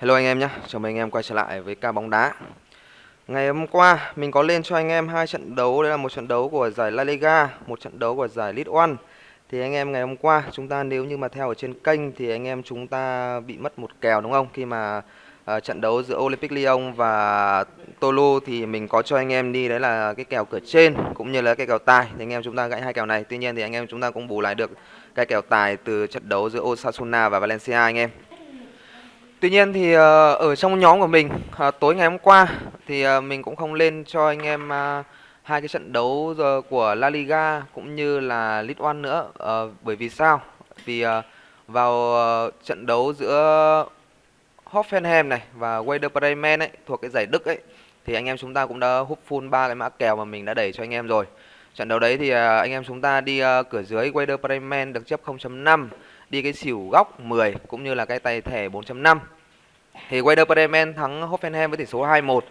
Hello anh em nhé, chào mừng anh em quay trở lại với ca bóng đá. Ngày hôm qua mình có lên cho anh em hai trận đấu. Đây là một trận đấu của giải La Liga, một trận đấu của giải League One. Thì anh em ngày hôm qua chúng ta nếu như mà theo ở trên kênh Thì anh em chúng ta bị mất một kèo đúng không? Khi mà uh, trận đấu giữa Olympic Lyon và Tolu Thì mình có cho anh em đi đấy là cái kèo cửa trên cũng như là cái kèo tài Thì anh em chúng ta gãy hai kèo này. Tuy nhiên thì anh em chúng ta cũng bù lại được cái kèo tài từ trận đấu giữa Osasuna và Valencia anh em. Tuy nhiên thì ờ, ở trong nhóm của mình ờ, tối ngày hôm qua thì ờ, mình cũng không lên cho anh em hai cái trận đấu của La Liga cũng như là League One nữa bởi vì sao? Vì vào trận đấu giữa Hoffenheim này và Werder Bremen ấy, thuộc cái giải Đức ấy, thì anh em chúng ta cũng đã hút full ba cái mã kèo mà mình đã đẩy cho anh em rồi. Trận đấu đấy thì anh em chúng ta đi cửa dưới Werder Bremen được chấp 0.5 đi cái xỉu góc 10 cũng như là cái tay thẻ 4.5 thì Werder Bremen thắng Hoffenheim với tỷ số 2-1 à,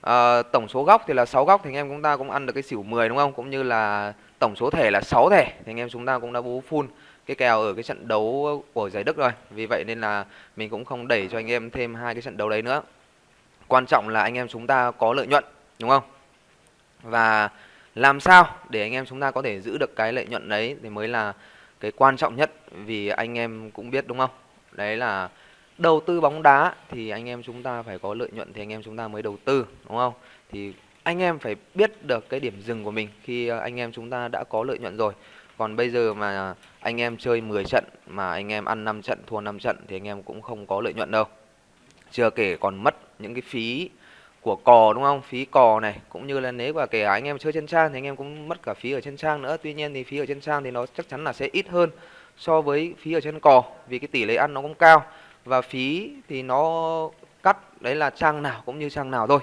ờ, tổng số góc thì là 6 góc thì anh em chúng ta cũng ăn được cái xỉu 10 đúng không? Cũng như là tổng số thẻ là 6 thẻ thì anh em chúng ta cũng đã bú full cái kèo ở cái trận đấu của giải Đức rồi. Vì vậy nên là mình cũng không đẩy cho anh em thêm hai cái trận đấu đấy nữa. Quan trọng là anh em chúng ta có lợi nhuận đúng không? Và làm sao để anh em chúng ta có thể giữ được cái lợi nhuận đấy thì mới là cái quan trọng nhất vì anh em cũng biết đúng không? Đấy là đầu tư bóng đá thì anh em chúng ta phải có lợi nhuận thì anh em chúng ta mới đầu tư, đúng không? Thì anh em phải biết được cái điểm dừng của mình khi ờ, anh em chúng ta đã có lợi nhuận rồi. Còn bây giờ mà anh em chơi 10 trận, mà anh em ăn 5 trận, thua 5 trận thì anh em cũng không có lợi nhuận đâu. Chưa kể còn mất những cái phí của cò đúng không? Phí cò này. Cũng như là nếu mà kể anh em chơi trên trang thì anh em cũng mất cả phí ở trên trang nữa. Tuy nhiên thì phí ở trên trang thì nó chắc chắn là sẽ ít hơn so với phí ở trên cò vì cái tỷ lệ ăn nó cũng cao. Và phí thì nó cắt đấy là trang nào cũng như trang nào thôi.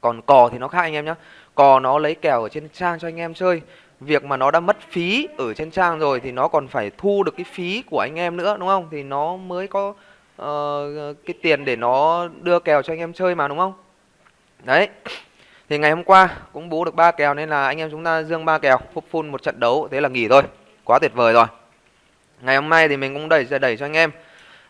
Còn cò thì nó khác anh em nhé cò nó lấy kèo ở trên trang cho anh em chơi. Việc mà nó đã mất phí ở trên trang rồi thì nó còn phải thu được cái phí của anh em nữa đúng không? Thì nó mới có uh, cái tiền để nó đưa kèo cho anh em chơi mà đúng không? Đấy thì ngày hôm qua cũng bố được ba kèo nên là anh em chúng ta dương ba kèo phúc full một trận đấu thế là nghỉ thôi quá tuyệt vời rồi ngày hôm nay thì mình cũng đẩy đẩy cho anh em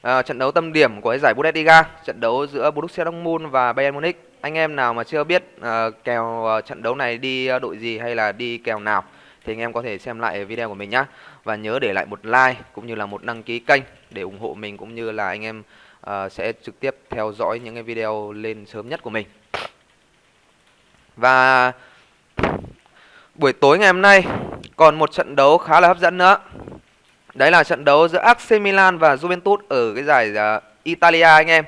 à, trận đấu tâm điểm của cái giải Bundesliga, trận đấu giữa Borussia Dortmund và Bayern Munich. Anh em nào mà chưa biết uh, kèo uh, trận đấu này đi uh, đội gì hay là đi kèo nào thì anh em có thể xem lại video của mình nhé và nhớ để lại một like cũng như là một đăng ký kênh để ủng hộ mình cũng như là anh em uh, sẽ trực tiếp theo dõi những cái video lên sớm nhất của mình. Và buổi tối ngày hôm nay còn một trận đấu khá là hấp dẫn nữa. Đấy là trận đấu giữa AC Milan và Juventus ở cái giải uh, Italia anh em.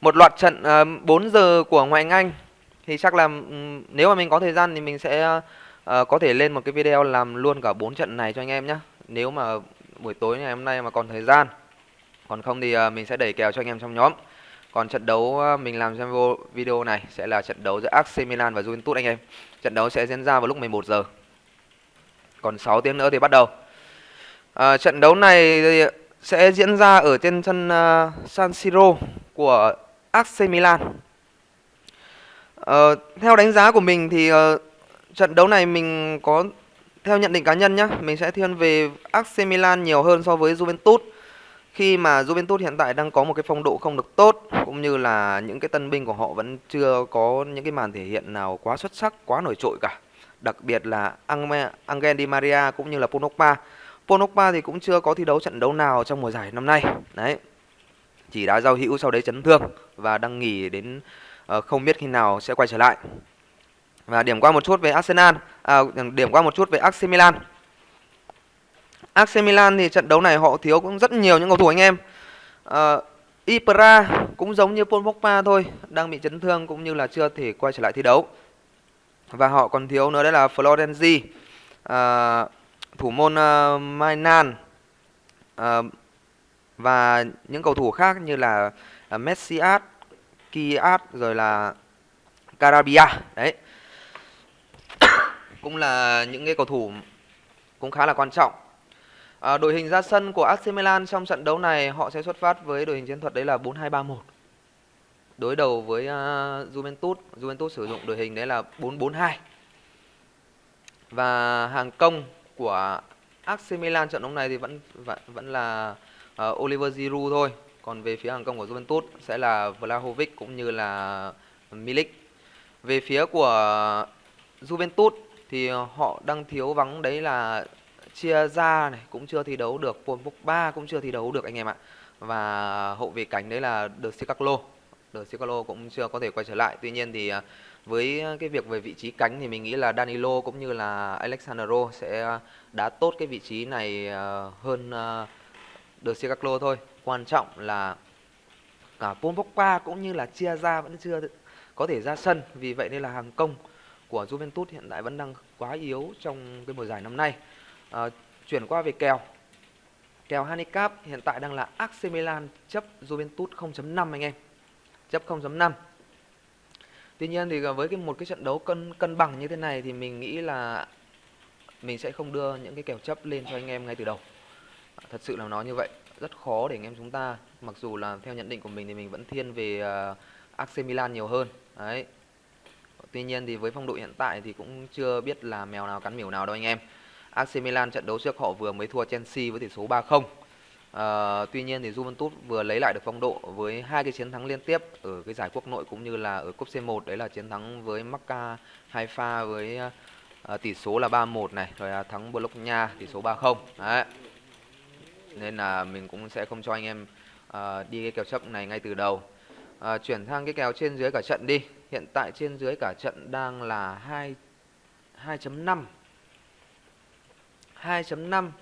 Một loạt trận à, uh, 4 giờ của ngoại hạng Anh thì chắc là um, nếu mà mình có thời gian thì mình sẽ uh, có thể lên một cái video làm luôn cả 4 trận này cho anh em nhé. Nếu mà buổi tối ngày hôm nay mà còn thời gian. Còn không thì uh, mình sẽ đẩy kèo cho anh em trong nhóm. Còn trận đấu ờ, mình làm trong video này sẽ là trận đấu giữa AC Milan và Juventus anh em. Trận đấu sẽ diễn ra vào lúc 11 giờ. Còn 6 tiếng nữa thì bắt đầu. À, trận đấu này sẽ diễn ra ở trên sân uh, San Siro của AC Milan. Uh, theo đánh giá của mình thì uh, trận đấu này mình có theo nhận định cá nhân nhé, mình sẽ thiên về AC Milan nhiều hơn so với Juventus. Khi mà Juventus hiện tại đang có một cái phong độ không được tốt cũng như là những cái tân binh của họ vẫn chưa có những cái màn thể hiện nào quá xuất sắc, quá nổi trội cả. Đặc biệt là Angel Di Maria cũng như là Pogba Pogba thì cũng chưa có thi đấu trận đấu nào trong mùa giải năm nay. Đấy. Chỉ đã giao hữu sau đấy chấn thương và đang nghỉ đến uh, không biết khi nào sẽ quay trở lại. Và điểm qua một chút về Arsenal, à, điểm qua một chút về AC Milan. AC Milan thì trận đấu này họ thiếu cũng rất nhiều những cầu thủ anh em. Ờ, uh, Ibra cũng giống như Paul Pogba thôi, đang bị chấn thương cũng như là chưa thể quay trở lại thi đấu. Và họ còn thiếu nữa đấy là Florenzi. Uh, thủ môn ờ, uh, Mainan uh, và những cầu thủ khác như là uh, Messias, Kiat rồi là Carabia đấy cũng là những cái cầu thủ cũng khá là quan trọng à, đội hình ra sân của AC Milan trong trận đấu này họ sẽ xuất phát với đội hình chiến thuật đấy là 4-2-3-1 đối đầu với uh, Juventus Juventus sử dụng đội hình đấy là 4-4-2 và hàng công của AC Milan trận đấu này thì vẫn vẫn, vẫn là uh, Oliver Giroud thôi. còn về phía hàng công của Juventus sẽ là Vlahovic cũng như là Milik. Về phía của Juventus thì họ đang thiếu vắng đấy là chia ra này, cũng chưa thi đấu được Paul Pogba cũng chưa thi đấu được anh em ạ. Và hậu vệ cánh đấy là De Cicalo De Cicalo cũng chưa có thể quay trở lại. Tuy nhiên thì à, với cái việc về vị trí cánh thì mình nghĩ là Danilo cũng như là Alexandro sẽ đá tốt cái vị trí này à, hơn à, De Cicalo thôi. Quan trọng là cả Paul Pogba cũng như là chia ra vẫn chưa có thể ra sân. Vì vậy nên là hàng công của Juventus hiện tại vẫn đang quá yếu trong cái mùa giải năm nay à, chuyển qua về kèo kèo handicap hiện tại đang là AC Milan chấp Juventus 0.5 anh em chấp 0.5 Tuy nhiên thì với cái một cái trận đấu cân cân bằng như thế này thì mình nghĩ là mình sẽ không đưa những cái kèo chấp lên cho anh em ngay từ đầu. Thật sự là nó như vậy, rất khó để anh em chúng ta mặc dù là theo nhận định của mình thì mình vẫn thiên về uh, AC Milan nhiều hơn. Đấy. Tuy nhiên thì với phong độ hiện tại thì cũng chưa biết là mèo nào cắn miểu nào đâu anh em. AC Milan trận đấu trước họ vừa mới thua Chelsea với tỷ số 3-0. À, ờ, tuy nhiên thì Juventus vừa lấy lại được phong độ với hai cái chiến thắng liên tiếp ở cái giải quốc nội cũng như là ở cúp C1 đấy là chiến thắng với Macca Haifa với à, tỷ số là 3-1 này rồi là thắng Bologna tỷ số 3-0. Đấy. Nên là mình cũng sẽ không cho anh em à, đi cái kèo chấp này ngay từ đầu. À, chuyển sang cái kèo trên dưới cả trận đi. Hiện tại trên dưới cả trận đang là 2 2.5 2.5 uh,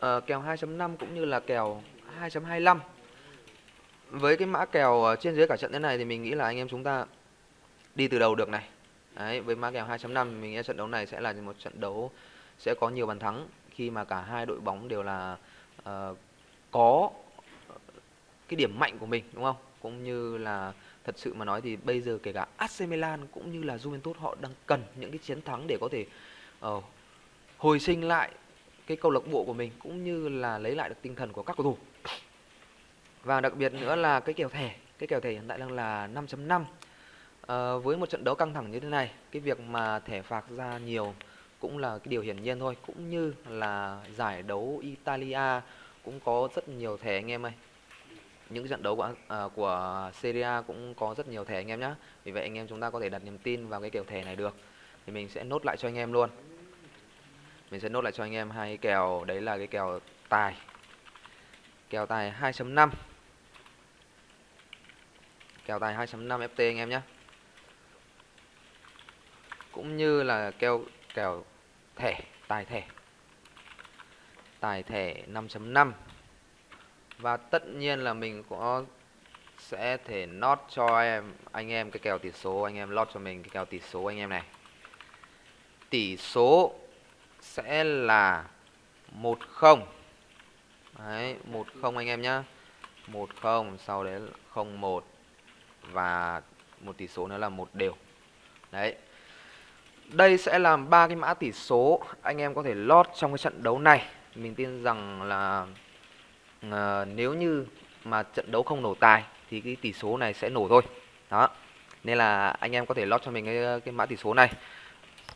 ờ, kèo 2.5 cũng như là kèo 2.25 với cái mã kèo ờ, trên dưới cả trận thế này thì mình nghĩ là anh em chúng ta đi từ đầu được này Đấy, với mã kèo 2.5 mình nghĩ trận đấu này sẽ là một trận đấu sẽ có nhiều bàn thắng khi mà cả hai đội bóng đều là uh, có cái điểm mạnh của mình đúng không? Cũng như là thật sự mà nói thì bây giờ kể cả AC Milan cũng như là Juventus họ đang cần những cái chiến thắng để có thể uh, hồi sinh lại cái câu lạc bộ của mình cũng như là lấy lại được tinh thần của các cầu thủ. Và đặc biệt nữa là cái kèo thẻ cái kèo thẻ hiện tại đang là 5.5 à, ờ, với một trận đấu căng thẳng như thế này cái việc mà thẻ phạt ra nhiều cũng là cái điều hiển nhiên thôi cũng như là giải đấu Italia cũng có rất nhiều thẻ anh em ơi. Những trận đấu của à, của Serie A cũng có rất nhiều thẻ anh em nhé vì vậy anh em chúng ta có thể đặt niềm tin vào cái kèo thẻ này được. Thì mình sẽ nốt lại cho anh em luôn mình sẽ nốt lại cho anh em hai cái kèo, đấy là cái kèo tài. Kèo tài 2.5 kèo tài 2.5 FT anh em nhé. Cũng như là kèo kèo thẻ, tài thẻ. Tài thẻ 5.5 và tất nhiên là mình có sẽ thể nốt cho em, anh em cái kèo tỷ số, anh em lót cho mình cái kèo tỷ số anh em này. Tỷ số sẽ là 10 Đấy, 10 anh em nhá. 10 sau đấy 01 và một tỷ số nữa là một đều. Đấy. Đây sẽ là ba cái mã tỷ số anh em có thể lót trong cái trận đấu này. Mình tin rằng là uh, nếu như mà trận đấu không nổ tài thì cái tỷ số này sẽ nổ thôi. Đó. Nên là anh em có thể lót cho mình cái cái mã tỷ số này.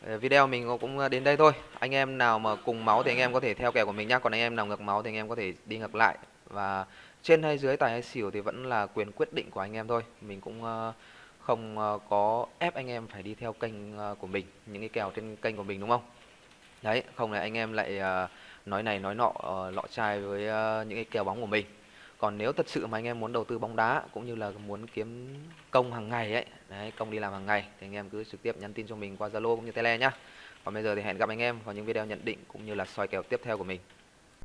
Ờ, video mình cũng ờ, đến đây thôi. Anh em nào mà cùng máu thì anh em có thể theo kèo của mình nhá. Còn anh em nào ngược máu thì anh em có thể đi ngược lại. Và trên hay dưới tài hay xỉu thì vẫn là quyền quyết định của anh em thôi. Mình cũng ờ, không có ép anh em phải đi theo kênh của mình, những cái kèo trên kênh của mình, đúng không? Đấy, không là anh em lại nói này nói nọ lọ chai với những cái kèo bóng của mình còn nếu thật sự mà anh em muốn đầu tư bóng đá cũng như là muốn kiếm công hàng ngày ấy, đấy, công đi làm hàng ngày, thì anh em cứ trực tiếp nhắn tin cho mình qua zalo cũng như tele nhá. Còn bây giờ thì hẹn gặp anh em vào những video nhận định cũng như là soi kèo tiếp theo của mình.